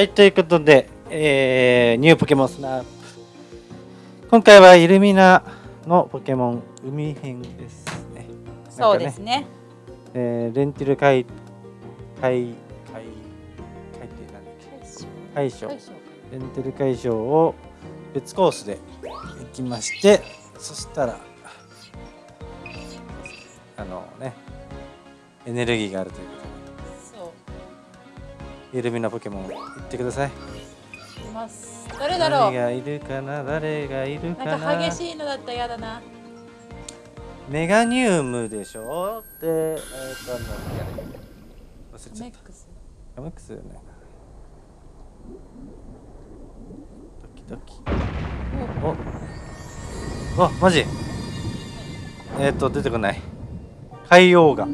はい、ということで、えー、ニューポケモンスナップ。今回はイルミナのポケモン海編ですね。そうですね。えー、レンティル海、海、海、海って何だっけ？海将。レンティル海将を別コースで行きまして、そしたら、あのね、エネルギーがあるというイルミナポケモン言ってください。います。誰だろう？誰がいるかな？誰がいるかな？なんか激しいのだったら嫌だな。メガニウムでしょ？で、えっ、ー、と、なんだ忘れちゃった。ガメックスよね。ドキドキ。おおあ、マジえっ、ー、と、出てこない。海洋が。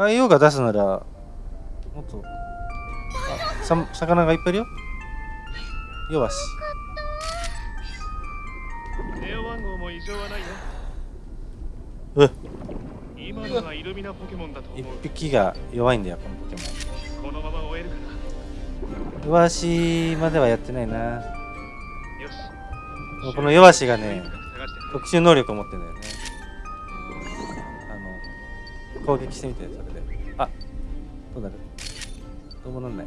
海洋が出すならもっと。あさ魚がいっぱいいるよ。よし。ネオ番号も異常はないよ。う今のがイルミナポケモンだと一匹が弱いんだよこのポケモン。このまま終えるかな弱しまではやってないな。よし。この弱しがね特殊能力を持ってんだよね。あの攻撃してみてそれ。あどうなる？どうもなんない。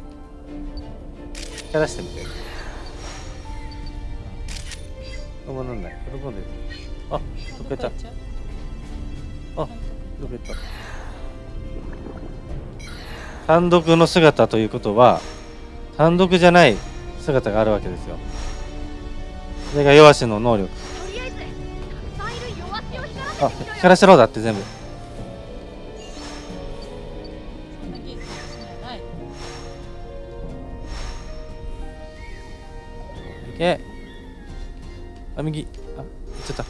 光らしてみて。どうもなんない。喜んでる。あどっか行った。あどっか行った。単独の姿ということは単独じゃない姿があるわけですよ。それが弱しの能力。あ光らせろだって全部けあ右。あ行っちゃった。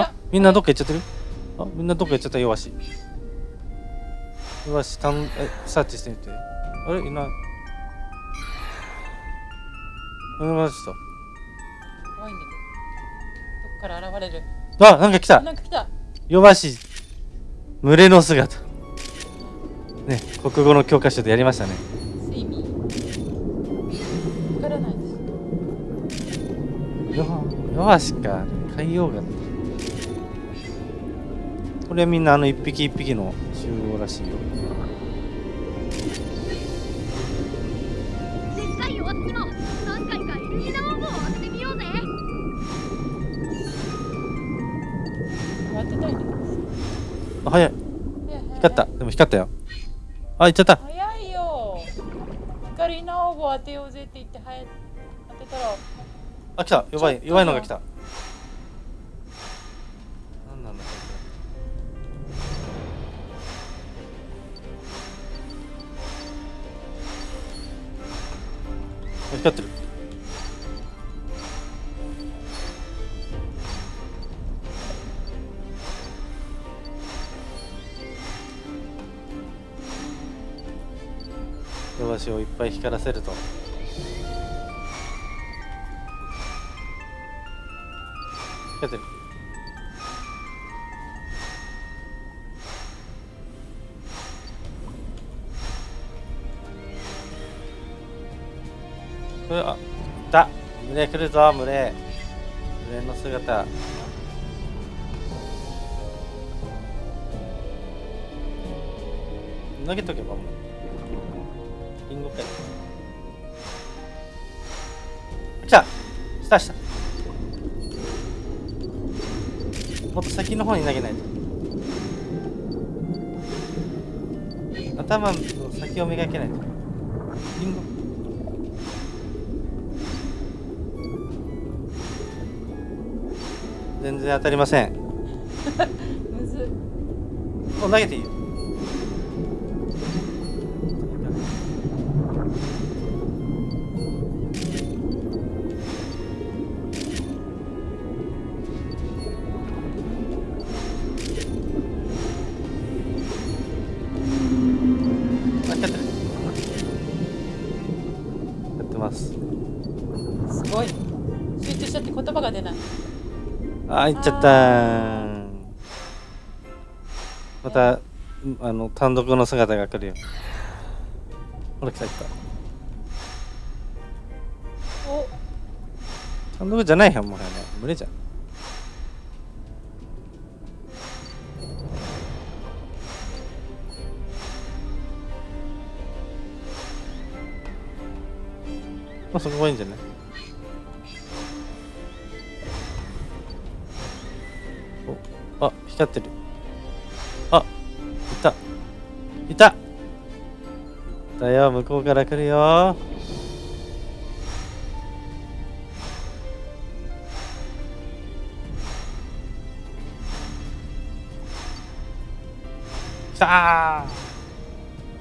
あみんなどっか行っちゃってる？あみんなどっか行っちゃった。弱し。弱したんえサーチしてみて。あれ？いない。あれました怖いんだけど。どっから現れる？あなんか来た。なんか来た。弱し群れの姿。ね国語の教科書でやりましたね弱しか海洋がこれはみんなあの一匹一匹の集合らしいよ。あ早い。光った。でも光ったよ。あ行っちゃった。早いよ。光の応募当てようあ来た。弱い弱いのが来た。何なんだこれ。光ってる。弱しをいっぱい光らせるとやってるうわいた。群れ来るぞ群れ群れの姿。投げとけばもう。リンゴかよ。来た。したしたもっと先の方に投げないと。頭の先を磨けないと。リンゴ。全然当たりません。むず。もう投げていいよあ、いっちゃった。またうんあの単独の姿が来るよ。ほら来た来た。お。単独じゃないよもはやね。無理じゃん。まあそこがいいんじゃない？おあ光ってる。あいた。いた。いたよ向こうから来るよ。来たー。あ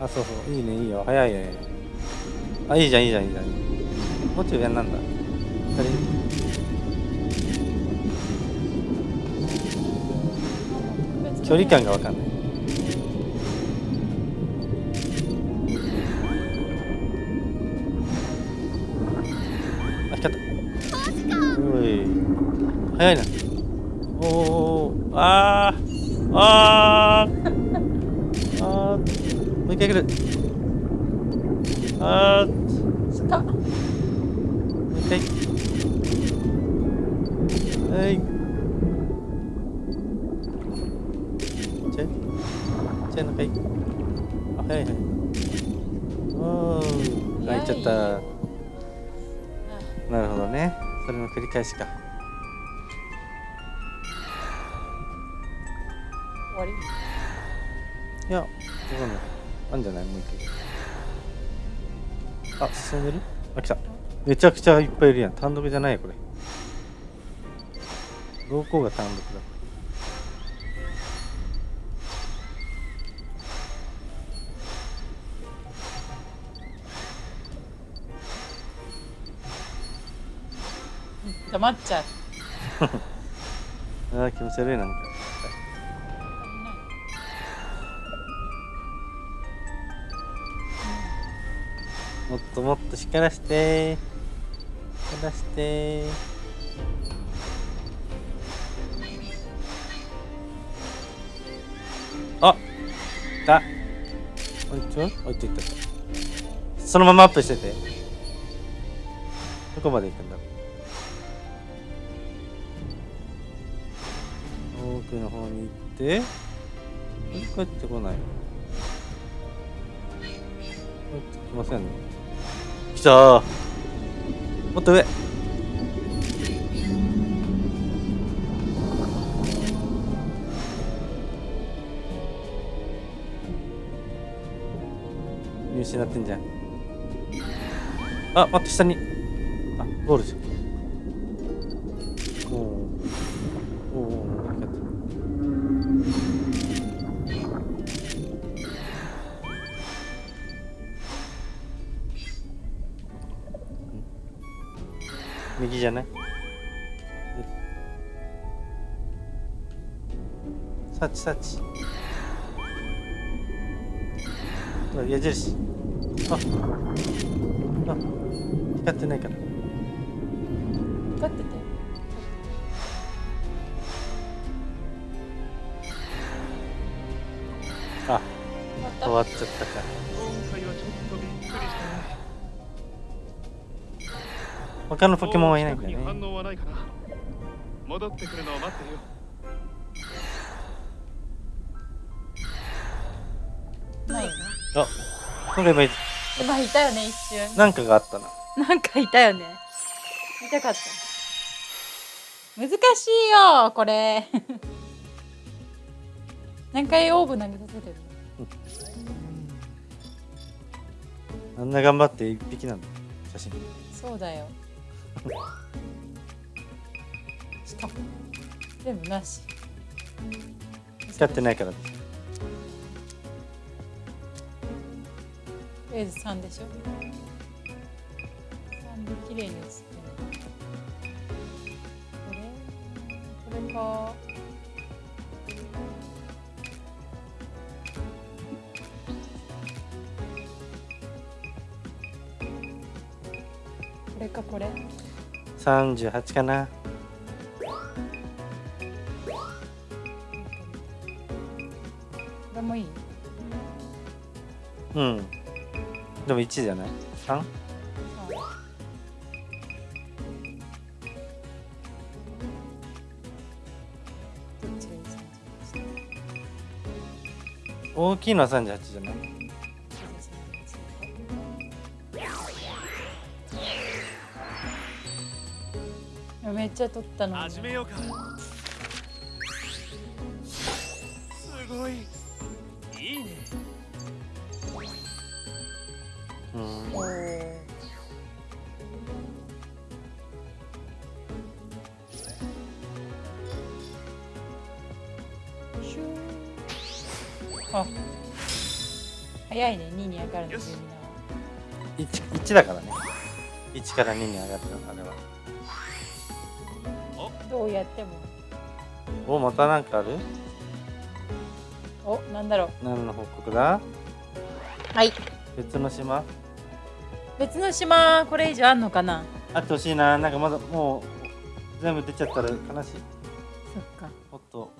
そうそう。いいねいいよ。早いね。あいいじゃんいいじゃんいいじゃん。もうちょい上なんだ。距離感がわかんない。あ光った。おい。早いな。おおあー。あー。あー。もう一回来る。あー。はいはい。おーあいっちゃった。なるほどね。それの繰り返しか。終わり？いやわかんないあんじゃない？もう一回。あ進んでる？あ来た。めちゃくちゃいっぱいいるやん。単独じゃないよこれ。どこが単独だ黙っちゃう。あー気持ち悪いなんか。もっともっと光らして。光らして。あ来たあいちょあいちょいったそのままアップしてて。どこまで行くんだろう？奥の方に行って帰ってこない。帰ってきませんね。来た。ーもっと上。見失ってんじゃん。あ待って下に。あゴールじゃんサーチサーチほら矢印。ああ光ってないから。光ってて。あ終わっちゃった。か今回はちょっとびっくりしたね他のポケモンはいないんだね。反応はないかな。戻ってくるのを待ってるよ今回もい今いたよね一瞬。なんかがあったな。なんかいたよね。見たかった。難しいよこれ。何回オーブ投げさせてる？あんな頑張って一匹なんだ。写真。そうだよ。しかも全部なし。光ってないからですとりあえず3でしょ。3で綺麗に写ってる。これ？これか。これかこれ？38かな。れもいい？うんでも1じゃない ?3? どっちがいいですか大きいのは38じゃない？めっちゃ取ったのに始めようかすごいあ。早いね。2に上がるのよし。12な 1, 1だからね。1から2に上がってるあれは。どうやっても。おまたなんかある？おなんだろう。何の報告だ？はい。別の島？別の島これ以上あんのかな？あってほしいな。なんかまだもう全部出ちゃったら悲しい。そっか。もっと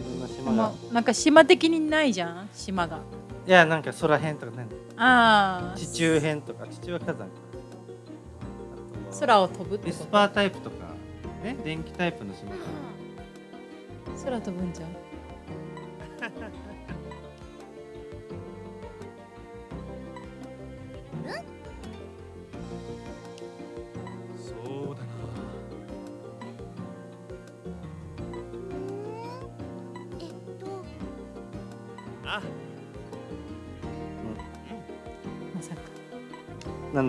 いろんな島まがなんか島的にないじゃん？島が。いやなんか空辺とかね。ああ地中辺とか。地中は火山か。空を飛ぶってエスパータイプとか。ね電気タイプの島か。空飛ぶんじゃん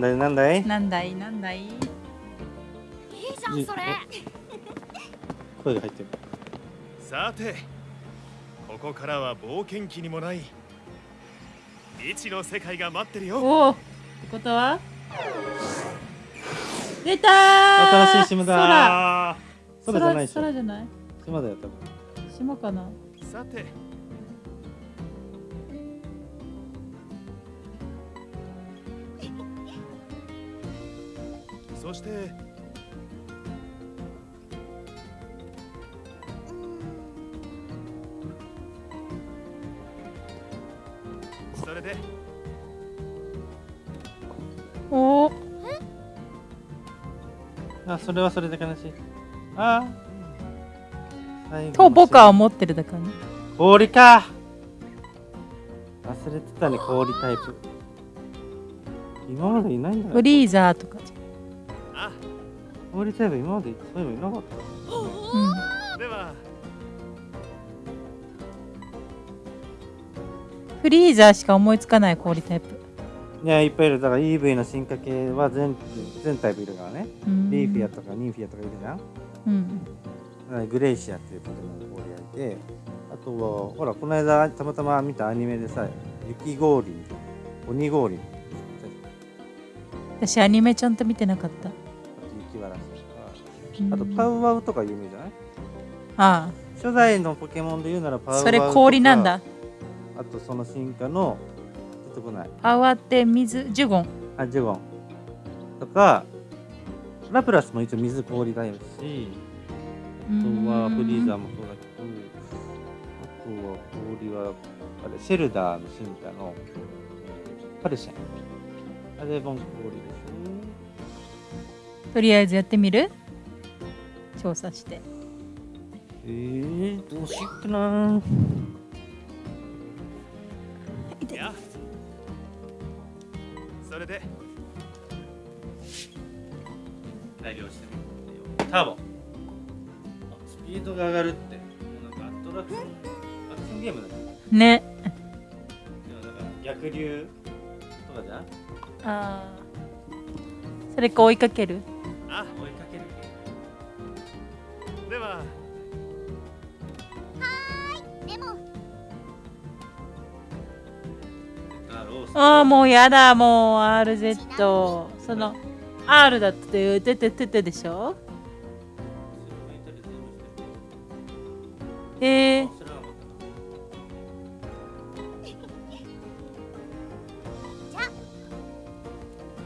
だい？なんだい？なんだい？なんだい？いいじゃんそれ。声が入ってる。さてここからは冒険記にもない。未知の世界が待ってるよ。おおってことは？出たー！新しい島だ。ー空じゃないでしょ。空じゃない？島だよ多分。島かな？さてそして。それで。お。おあそれはそれで悲しい。あ。あと僕は思ってるだからね。氷か。忘れてたね氷タイプ。今までいないんだよフリーザーとかじあ氷タイプ今までそういえばいなかったうん、では。フリーザーしか思いつかない氷タイプ。いやいっぱいいる。だから EV の進化系は全全タイプいるからね。うん。リーフィアとかニンフィアとかいるじゃん。うん。だからグレイシアっていうポケモン氷がいてあとはほらこの間たまたま見たアニメでさ雪氷鬼氷。私アニメちゃんと見てなかったあとパウワウとか有名じゃない？あ初代のポケモンで言うならパウワウとか。あそれ氷なんだ。あとその進化の出てこない。パワーって水ジュゴン。あジュゴン。とかラプラスも一応水氷だよし。あとはフリーザーもそうだけどあとは氷はあれシェルダーの進化のパルシェン。あれも氷でしとりあえずやってみる？調査して。ょえ。ー、どうしよっかなや。それで。代表してみてよターボ。あスピードが上がるって。もうなんかアトラクション。アクションゲームだね。ね。でもなんか逆流とかじゃん。ああそれか追いかける。あ追いかけるでは。でも。あああもうやだもう RZ その R だってててててでしょ？えー、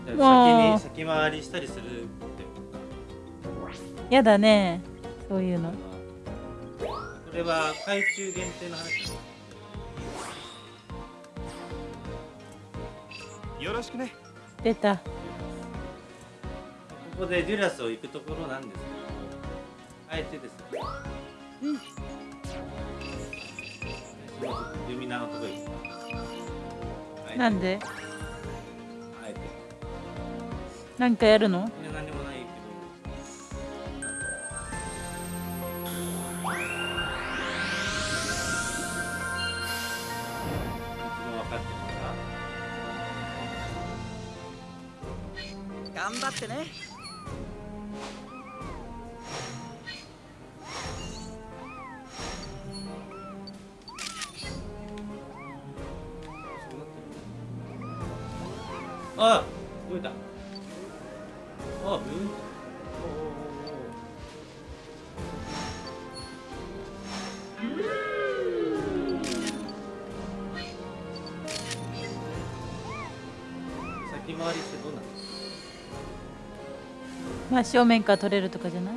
先もうに先回りしたりするってやだねそういうの。これは懐中限定の話。よろしくね。出た。ここでデュラスを行くところなんですけどあえてですね。うん。ルミナのとこ行くなんで？なんかやるの？かってね。そうなってるあ動いた。あブーン先回りしてどうなの真正面から撮れるとかじゃない？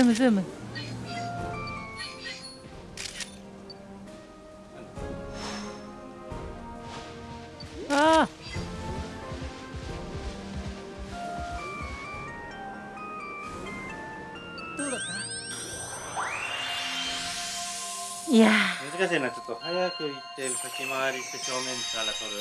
ームズーム。あどうだった？ーいや難しいな。ちょっと早く行って先回りして正面から取る？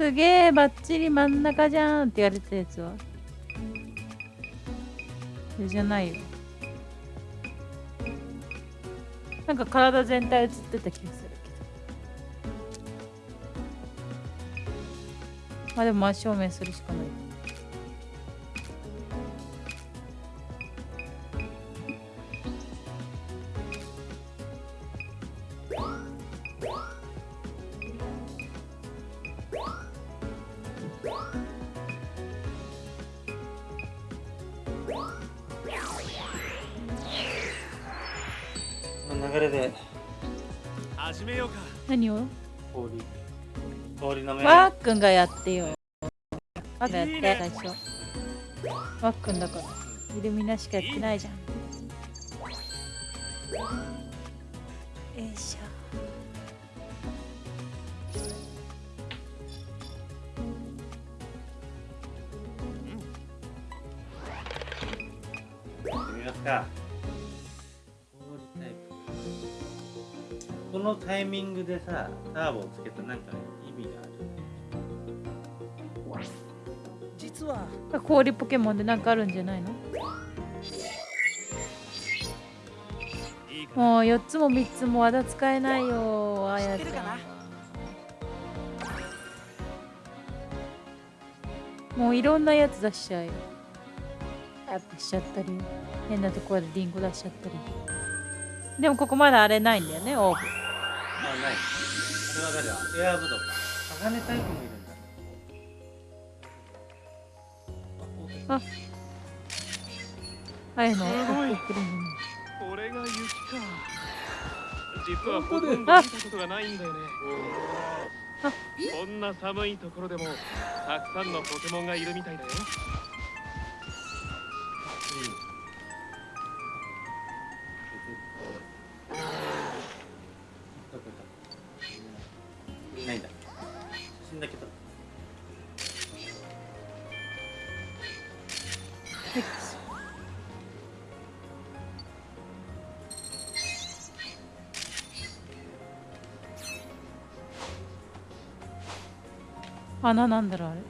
すげえばっちり真ん中じゃんって言われたやつはそれじゃないよ。なんか体全体映ってた気がするけど。まあでも真正面するしかない。くんがやってよ。ワーくんがやって最初。ワーくんだから。イルミナしかやってないじゃん。よいしょ。このタイミングでさターボをつけたなんか意氷ポケモンでなんかあるんじゃないの？もう4つも3つも技使えないよあや知ってるかな？もういろんなやつ出しちゃうよ。アップしちゃったり変なところでリンゴ出しちゃったり。でもここまだあれないんだよねオーブあない。あれは誰だエアーブドか。鋼タイプもいるあ。ああいうのすごい。これが雪か。実はほとんど見たことがないんだよね。あ。こんな寒いところでもたくさんのポケモンがいるみたいだよ穴なんだろうあれ。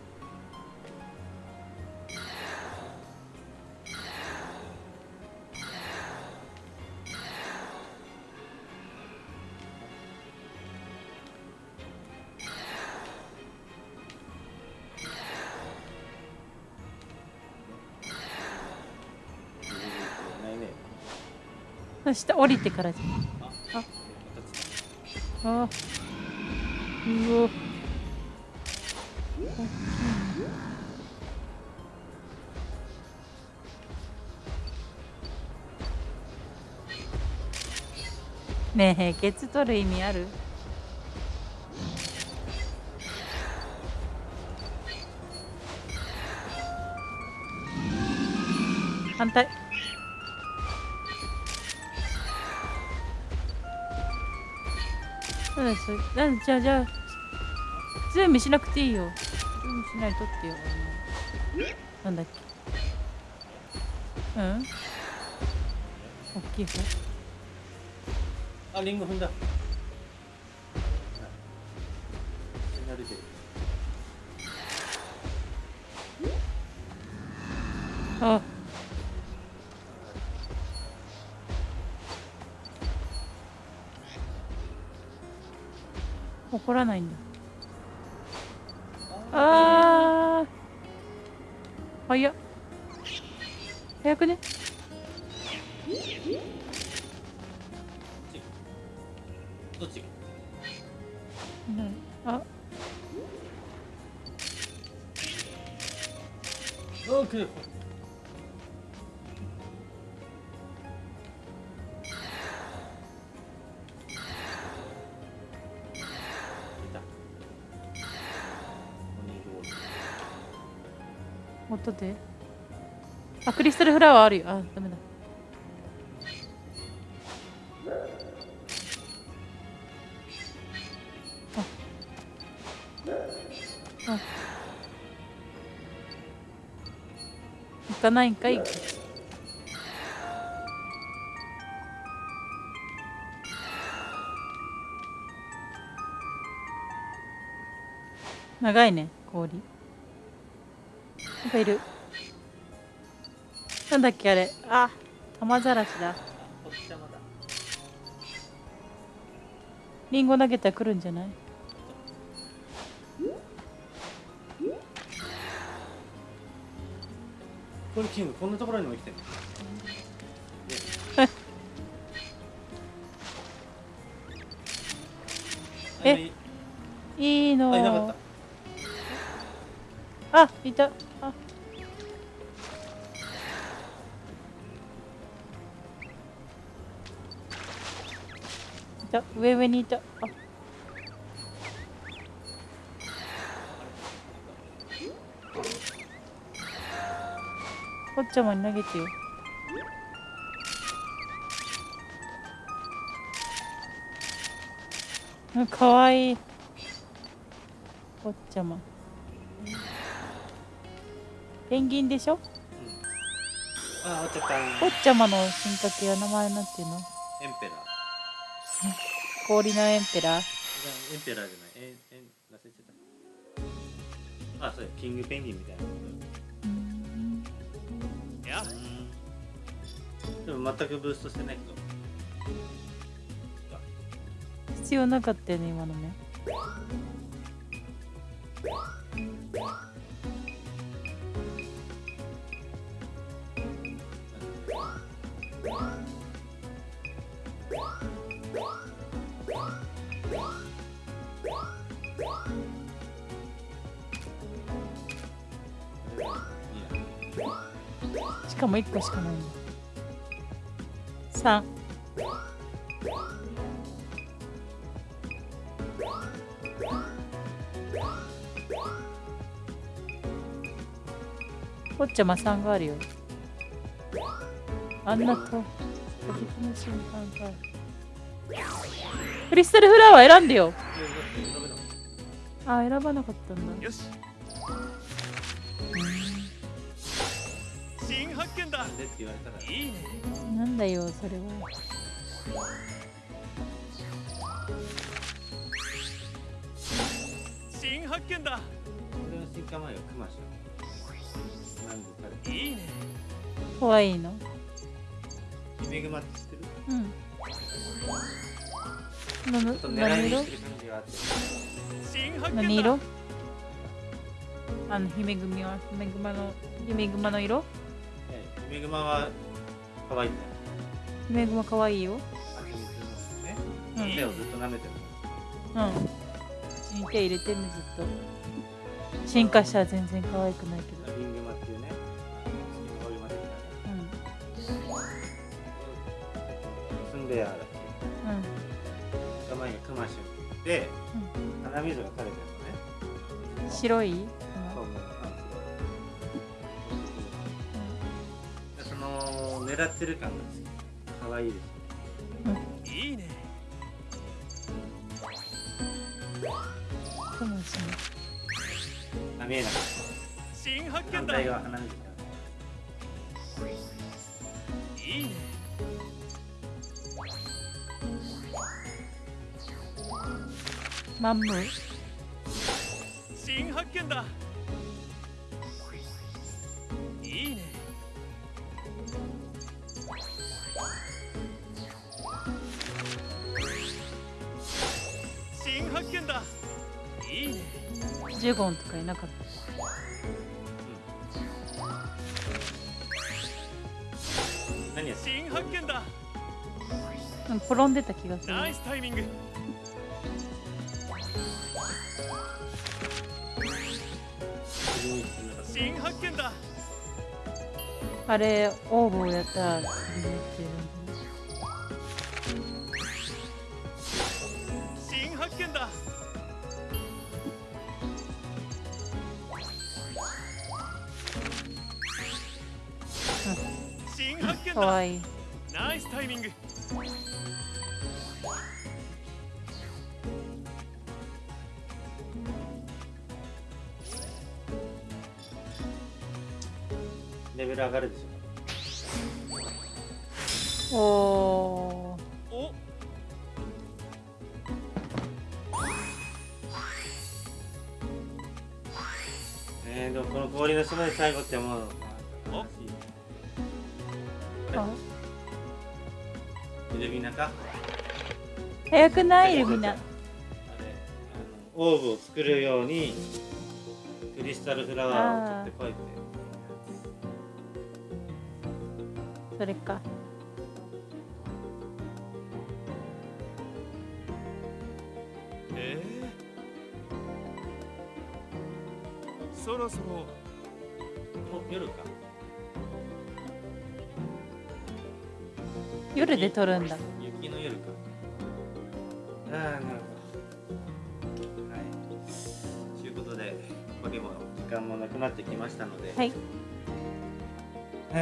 あ下降りてからじゃん。あ。うお。ねえケツ取る意味ある？反対。なんだそれなんじゃあじゃあズームしなくていいよ。ズームしないとってよ。なんだっけ？うん？大きい方？あリンゴ踏んだ。慣れてるあ怒らないんだ。あー。早っ。早くねあクリスタルフラワーあるよあダメだああ行かないんかい長いね氷なんかいるなんだっけあれ？あ玉ざらしだ。リンゴ投げたら来るんじゃない？これキングこんなところにも生きてる。え？いい。のあいなかっあいたた上上にいたあ。こっちゃまに投げてよ。あかわいい。こっちゃま。ペンギンでしょ？たあ落ちちゃった。こっちゃまの進化系は名前なんていうの？エンペラー氷のエンペラー。エンペラーじゃない。エンエン忘れちゃった。あそうや。キングペンギンみたいな。こいや。とでも全くブーストしてないけど。必要なかったよね今のねかも1個しかないんだ3こっちゃま3があるよ。あんなと射撃の瞬間がクリスタルフラワー選んでよ。あ選ばなかったんだ。よし発見だ。なんでって言われたらいいねなんだよそれは新発見だいいね。かわいいの。姫グマって知ってる？うん。何色？何色？あの姫組は姫熊の姫熊の色？ええ姫グマは可愛いんだよ姫熊かわいいよ蜂蜜のね。うん。手をずっと舐めてるうん。手入れてるねずっと。進化したら全然可愛くないけど。ラビングマっていうね。うん。だっう。ん前がクマシュンで鼻水が垂れてるのね。白い？の狙ってる感が可愛いです。いいね。そうですね。あ見えなかっ新発見だ。た反対側いいね。マンム新発見だ発見だいいね。ジュゴンとかいなかった何や？って新発見だ。うん転んでた気がする。ナイスタイミング。新発見だ。あれオーブをやったらかわいい。ナイスタイミング。レベル上がるでしょ。おおお。えー、でもこの氷の島で最後ってもういあイルミナか？早くない？イルミナあれあのオーブを作るようにクリスタルフラワーを取ってこいって。それか。えー、そろそろ。お夜か夜で撮るんだ。雪の夜かああなるほど。はい。ということでポケモン時間もなくなってきましたので。はい。はあ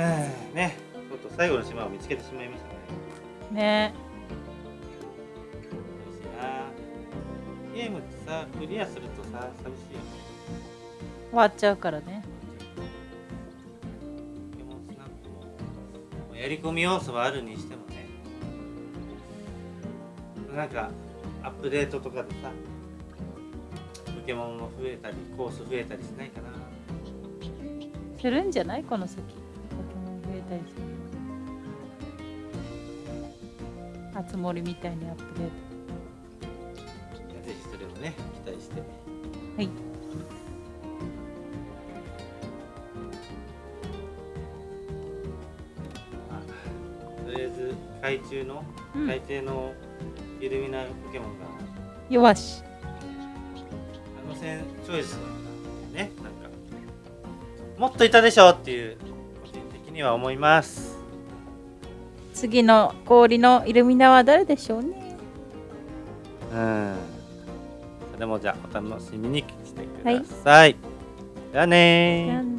ね。ちょっと最後の島を見つけてしまいましたね。ね。ゲームってさクリアするとさ寂しいよね。終わっちゃうからね。やり込み要素はあるにしてもねなんかアップデートとかでさポケモンも増えたりコース増えたりしないかな。するんじゃない？この先。ポケモン増えたりする。あつ森みたいにアップデーぜひそれもね期待して。トはい。とりあえず海中のうん。海底のイルミナポケモンが、よし。あの線チョイスね。なんか。もっといたでしょっていう個人的には思います。次の氷のイルミナは誰でしょうね。うん。それもじゃあお楽しみにしてください、じゃあねー。じゃあね